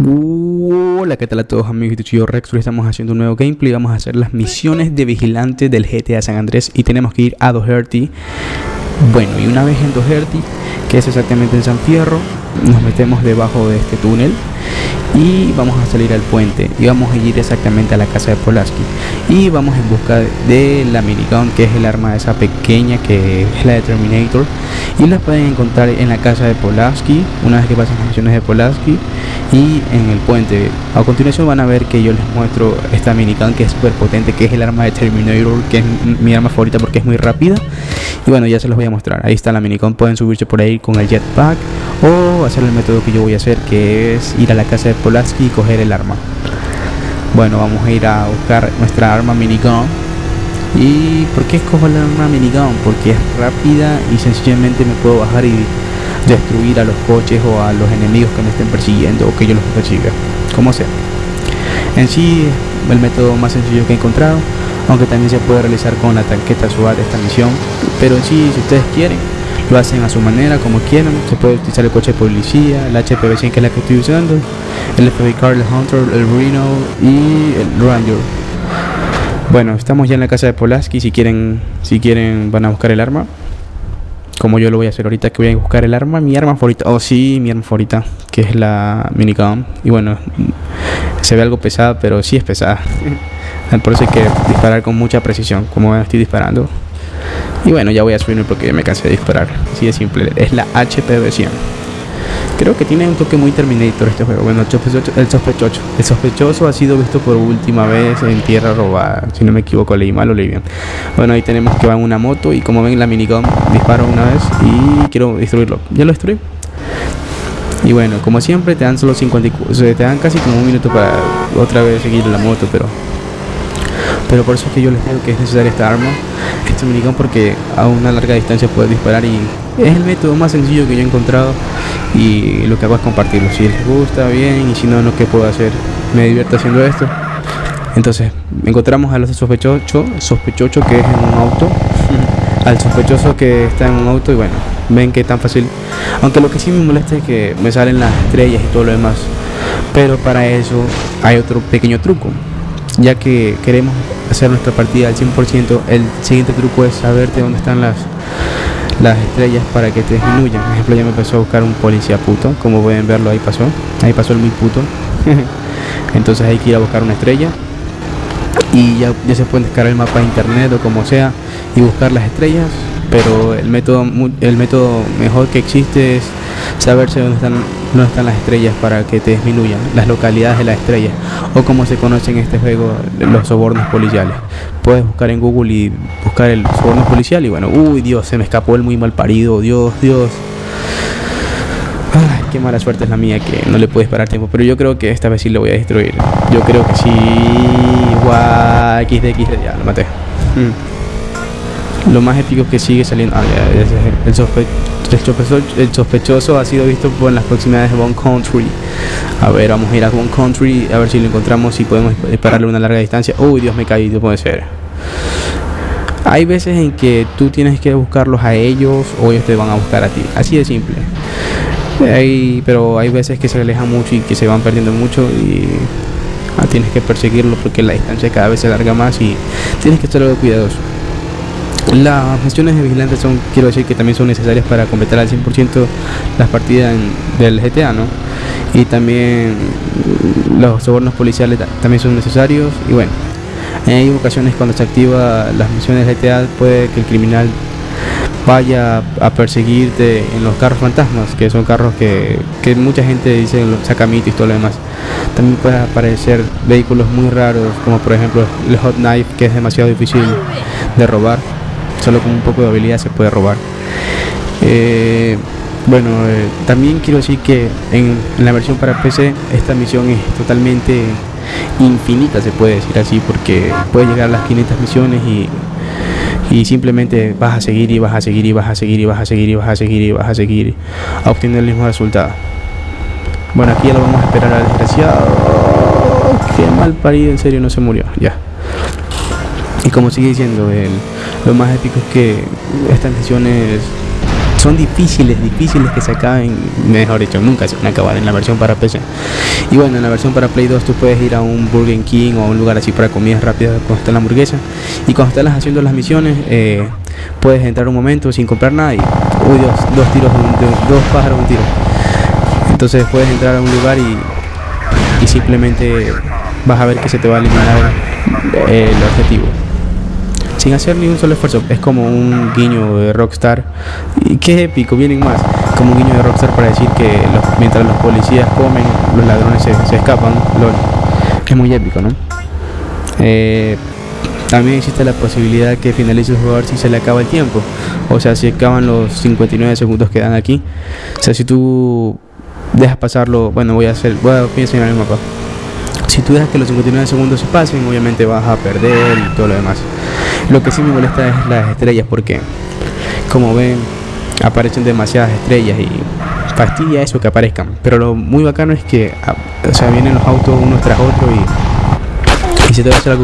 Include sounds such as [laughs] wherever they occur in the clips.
Hola, ¿qué tal a todos amigos? Yo Rex, hoy estamos haciendo un nuevo gameplay. Vamos a hacer las misiones de vigilante del GTA San Andrés y tenemos que ir a Doherty. Bueno, y una vez en Doherty, que es exactamente en San Fierro, nos metemos debajo de este túnel y vamos a salir al puente y vamos a ir exactamente a la casa de Polaski y vamos en busca de la minigun que es el arma esa pequeña que es la de Terminator. Y la pueden encontrar en la casa de Polaski una vez que pasen las misiones de Polaski y en el puente. A continuación van a ver que yo les muestro esta minigun que es súper potente que es el arma de Terminator que es mi arma favorita porque es muy rápida. Y bueno ya se los voy a mostrar. Ahí está la minigun pueden subirse por ahí con el jetpack o hacer el método que yo voy a hacer que es ir a la casa de Polaski y coger el arma. Bueno vamos a ir a buscar nuestra arma minigun. Y ¿por qué escojo el arma minigun? porque es rápida y sencillamente me puedo bajar y destruir a los coches o a los enemigos que me estén persiguiendo o que yo los persiga. Como sea. En sí el método más sencillo que he encontrado aunque también se puede realizar con la tanqueta SWAT esta misión. Pero en sí si ustedes quieren lo hacen a su manera, como quieran. Se puede utilizar el coche de policía, el HPV100 que es la que estoy usando, el FBI Car, el Hunter, el Reno y el Ranger. Bueno, estamos ya en la casa de Polaski. Si quieren, si quieren, van a buscar el arma. Como yo lo voy a hacer ahorita, que voy a buscar el arma, mi arma favorita. Oh, sí, mi arma favorita, que es la minigun. Y bueno, se ve algo pesada, pero sí es pesada. [laughs] Por eso hay que disparar con mucha precisión, como estoy disparando. Y bueno, ya voy a subirme porque me cansé de disparar. Así de simple. Es la HPV100. Creo que tiene un toque muy Terminator este juego. Bueno, el sospechoso, el sospechoso, ha sido visto por última vez en Tierra Robada. Si no me equivoco, leí mal o leí bien. Bueno, ahí tenemos que va en una moto y como ven la minigun disparo una vez y quiero destruirlo. Ya lo destruí. Y bueno, como siempre te dan solo 54, te dan casi como un minuto para otra vez seguir la moto, pero pero por eso es que yo les digo que es necesaria esta arma, este minigun porque a una larga distancia puedes disparar y es el método más sencillo que yo he encontrado y lo que hago es compartirlo, si les gusta bien y si no, no qué puedo hacer, me divierto haciendo esto. Entonces, encontramos a los sospechosos, sospechoso que es en un auto, al sospechoso que está en un auto y bueno, ven que tan fácil. Aunque lo que sí me molesta es que me salen las estrellas y todo lo demás. Pero para eso hay otro pequeño truco ya que queremos hacer nuestra partida al 100%, el siguiente truco es saberte dónde están las, las estrellas para que te disminuyan. Por ejemplo, ya me empezó a buscar un policía puto, como pueden verlo, ahí pasó, ahí pasó el muy puto. [laughs] Entonces hay que ir a buscar una estrella y ya, ya se puede descargar el mapa de internet o como sea y buscar las estrellas pero el método el método mejor que existe es saberse dónde están dónde están las estrellas para que te disminuyan las localidades de las estrellas o como se conoce en este juego los sobornos policiales puedes buscar en google y buscar el soborno policial y bueno uy dios se me escapó el muy mal parido dios dios Ay, qué mala suerte es la mía que no le puedes parar tiempo. Pero yo creo que esta vez sí lo voy a destruir. Yo creo que sí. Guau, XD, XD, ya lo maté. Mm. Lo más épico que sigue saliendo. Ah, el, sospechoso, el, sospechoso, ha sido visto por las proximidades de One Country. A ver, vamos a ir a One Country a ver si lo encontramos y podemos dispararle una larga distancia. Uy, Dios me caí, no puede ser. Hay veces en que tú tienes que buscarlos a ellos o ellos te van a buscar a ti. Así de simple. Pero hay veces que se alejan mucho y que se van perdiendo mucho y ah, tienes que perseguirlo porque la distancia cada vez se alarga más y tienes que estar algo cuidadoso. Las misiones de vigilantes son, quiero decir que también son necesarias para completar al 100% las partidas del GTA, ¿no? Y también los sobornos policiales también son necesarios y bueno, hay ocasiones cuando se activa las misiones de GTA puede que el criminal vaya a perseguirte en los carros fantasmas, que son carros que, que mucha gente dice sacamitos y todo lo demás. También puede aparecer vehículos muy raros, como por ejemplo el Hot Knife, que es demasiado difícil de robar solo con un poco de habilidad se puede robar. Eh, bueno, eh, también quiero decir que en, la versión para PC esta misión es totalmente infinita, se puede decir así, porque puede llegar a las 500 misiones y, y simplemente vas a seguir y vas a seguir y vas a seguir y vas a seguir y vas a seguir y vas a seguir a obtener el mismo resultado. Bueno, aquí ya lo vamos a esperar al desgraciado. Qué mal parido, en serio, no se murió. Ya. Y como sigue diciendo, el, lo más épico es que estas misiones son difíciles, difíciles que se acaben, mejor dicho, nunca se van a acabar en la versión para PC. Y bueno, en la versión para Play 2 tú puedes ir a un Burger King o a un lugar así para comidas rápidas cuando está la hamburguesa. Y cuando estás haciendo las misiones, eh, puedes entrar un momento sin comprar nada y, uy Dios, dos tiros, dos pájaros, un tiro. Entonces puedes entrar a un lugar y, y simplemente vas a ver que se te va a eliminar el objetivo sin hacer ni un solo esfuerzo. Es como un guiño de Rockstar. Y qué épico, vienen más. Como un guiño de Rockstar para decir que mientras los policías comen, los ladrones se, escapan. es muy épico, ¿no? Eh, también existe la posibilidad que finalice el jugador si se le acaba el tiempo. O sea, si acaban los 59 segundos que dan aquí. O sea, si tú dejas pasarlo, bueno, voy a hacer, voy a, enseñar el mapa. Si tú dejas que los 59 segundos se pasen, obviamente vas a perder y todo lo demás. Lo que sí me molesta es las estrellas porque, como ven, aparecen demasiadas estrellas y fastidia eso que aparezcan. Pero lo muy bacano es que, ah, o sea, vienen los autos unos tras otros y, se te va a hacer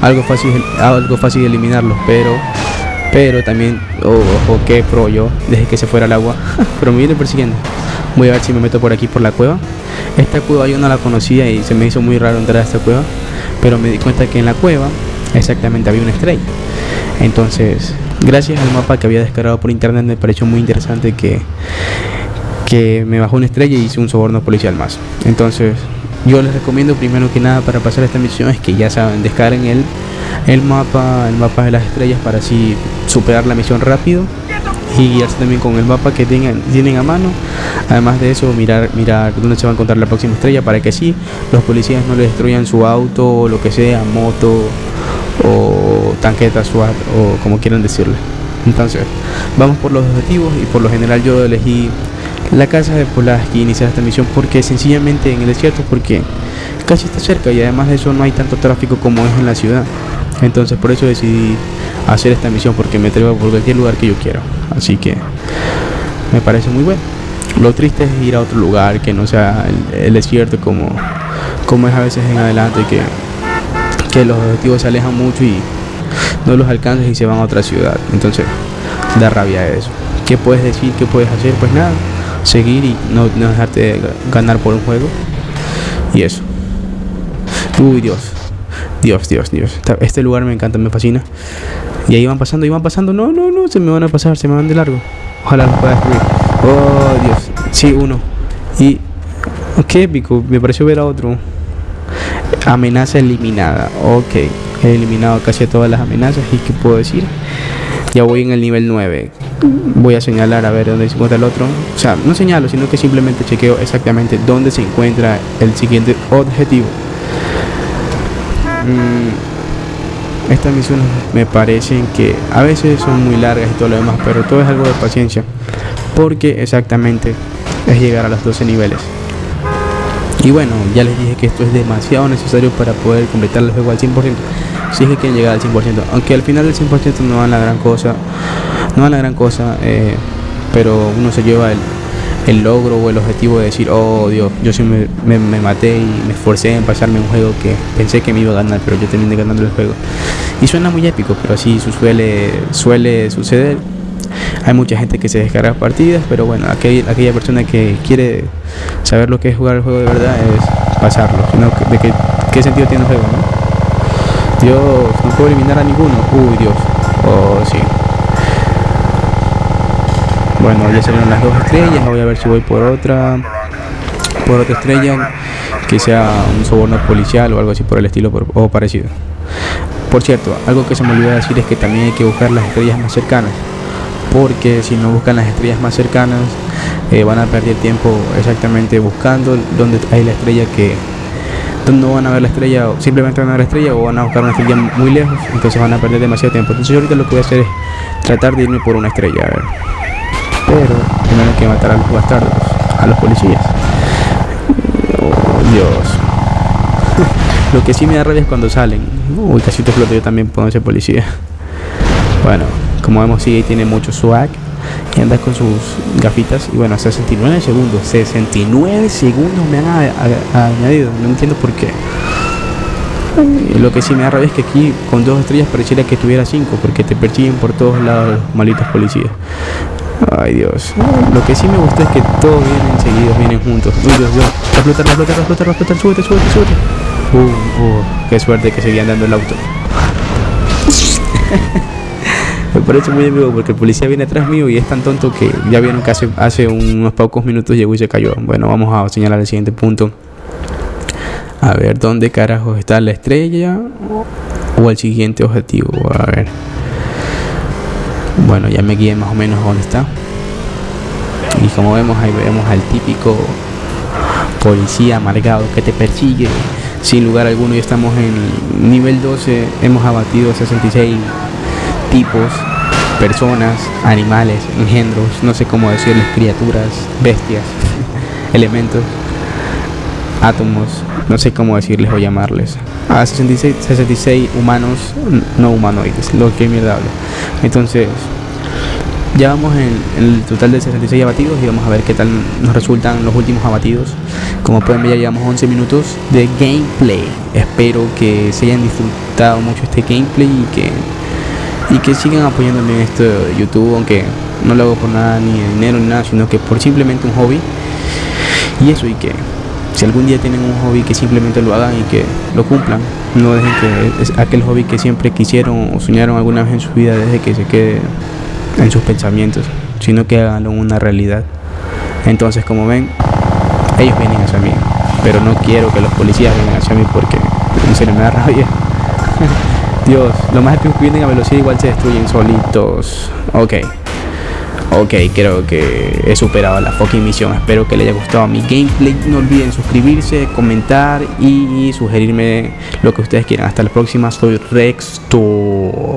algo, fácil, algo fácil eliminarlos. Pero, pero también, ojo, que pro yo, desde que se fuera el agua, [laughs] pero me viene persiguiendo. Voy a ver si me meto por aquí por la cueva. Esta cueva yo no la conocía y se me hizo muy raro entrar a esta cueva, pero me di cuenta que en la cueva exactamente había una estrella. Entonces, gracias al mapa que había descargado por internet, me pareció muy interesante que, que me bajó una estrella y hice un soborno policial más. Entonces, yo les recomiendo primero que nada para pasar esta misión es que ya saben, descarguen el, el mapa, el mapa de las estrellas para así superar la misión rápido y guiarse también con el mapa que tengan, tienen a mano. Además de eso, mirar, mirar dónde se va a encontrar la próxima estrella para que sí, los policías no le destruyan su auto o lo que sea, moto o tanqueta SWAT o como quieran decirle. Entonces, vamos por los objetivos y por lo general yo elegí la casa de Polas que iniciar esta misión porque sencillamente en el desierto porque casi está cerca y además de eso no hay tanto tráfico como es en la ciudad. Entonces por eso decidí hacer esta misión porque me atrevo por cualquier lugar que yo quiera. Así que me parece muy bueno. Lo triste es ir a otro lugar que no sea el, desierto como, como es a veces en adelante que que los objetivos se alejan mucho y no los alcanzas y se van a otra ciudad. Entonces, da rabia eso. ¿Qué puedes decir? ¿Qué puedes hacer? Pues nada, seguir y no, dejarte ganar por un juego. Y eso. Uy, Dios. Dios, Dios, Dios. Este lugar me encanta, me fascina. Y ahí van pasando, y van pasando. No, no, no, se me van a pasar, se me van de largo. Ojalá los pueda destruir. Oh, Dios. Sí, uno. Y. Qué épico, me pareció ver a otro. Amenaza eliminada. Ok, he eliminado casi todas las amenazas. ¿Y qué puedo decir? Ya voy en el nivel 9. Voy a señalar a ver dónde se encuentra el otro. O sea, no señalo, sino que simplemente chequeo exactamente dónde se encuentra el siguiente objetivo. Mm, estas misiones me parecen que a veces son muy largas y todo lo demás, pero todo es algo de paciencia. Porque exactamente es llegar a los 12 niveles. Y bueno, ya les dije que esto es demasiado necesario para poder completar el juego al 100%. Si es que quieren llegar al 100%. Aunque al final del 100% no van la gran cosa. No van la gran cosa. Eh, pero uno se lleva el, logro o el objetivo de decir, oh Dios, yo sí me, maté y me esforcé en pasarme un juego que pensé que me iba a ganar, pero yo terminé ganando el juego. Y suena muy épico, pero así suele, suele suceder hay mucha gente que se descarga partidas, pero bueno, aquella, persona que quiere saber lo que es jugar el juego de verdad es pasarlo, de qué, qué sentido tiene el juego, ¿no? Dios, no puedo eliminar a ninguno. Uy, Dios. Oh, sí. Bueno, ya salieron las dos estrellas, voy a ver si voy por otra por otra estrella que sea un soborno policial o algo así por el estilo o parecido. Por cierto, algo que se me olvidó decir es que también hay que buscar las estrellas más cercanas porque si no buscan las estrellas más cercanas eh, van a perder tiempo exactamente buscando donde hay la estrella que no van a ver la estrella simplemente van a ver la estrella o van a buscar una estrella muy lejos entonces van a perder demasiado tiempo entonces yo ahorita lo que voy a hacer es tratar de irme por una estrella a ver pero primero que matar a los bastardos a los policías oh, Dios lo que sí me da rabia es cuando salen uy casi te exploto yo también puedo ser policía bueno como vemos, sí, tiene mucho swag. Y anda con sus gafitas. Y bueno, 69 segundos. 69 segundos me han añadido. No entiendo por qué. Lo que sí me da rabia es que aquí con dos estrellas pareciera que tuviera cinco. Porque te persiguen por todos lados los malitos policías. Ay Dios. Lo que sí me gusta es que todos vienen seguidos, vienen juntos. Uy Dios, Dios. Reflota, reflota, reflota, reflota, súbete, súbete, súbete. Uh, uh, qué suerte que seguían dando el auto. [laughs] me parece muy amigo porque el policía viene atrás mío y es tan tonto que ya vieron que hace, hace unos pocos minutos llegó y se cayó. Bueno, vamos a señalar el siguiente punto. A ver, ¿dónde carajo está la estrella? O el siguiente objetivo. A ver. Bueno, ya me guié más o menos dónde está. Y como vemos, ahí vemos al típico policía amargado que te persigue. Sin lugar alguno, ya estamos en nivel 12. Hemos abatido 66 tipos, personas, animales, engendros, no sé cómo decirles, criaturas, bestias, [laughs] elementos, átomos, no sé cómo decirles o llamarles a 66, 66 humanos no humanoides, lo que mierda hablo. Entonces, ya vamos en, el total de 66 abatidos y vamos a ver qué tal nos resultan los últimos abatidos. Como pueden ver, ya llevamos 11 minutos de gameplay. Espero que se hayan disfrutado mucho este gameplay y que y que sigan apoyándome en esto de YouTube, aunque no lo hago por nada ni dinero ni nada, sino que por simplemente un hobby. Y eso y que si algún día tienen un hobby que simplemente lo hagan y que lo cumplan, no dejen que es aquel hobby que siempre quisieron o soñaron alguna vez en su vida desde que se quede en sus pensamientos, sino que haganlo una realidad. Entonces, como ven, ellos vienen hacia mí, pero no quiero que los policías vengan hacia mí porque en serio me da rabia. [laughs] Dios, lo más que vienen a velocidad igual se destruyen solitos. Ok. Ok, creo que he superado la fucking misión. Espero que les haya gustado mi gameplay. No olviden suscribirse, comentar y sugerirme lo que ustedes quieran. Hasta la próxima. Soy Rextor.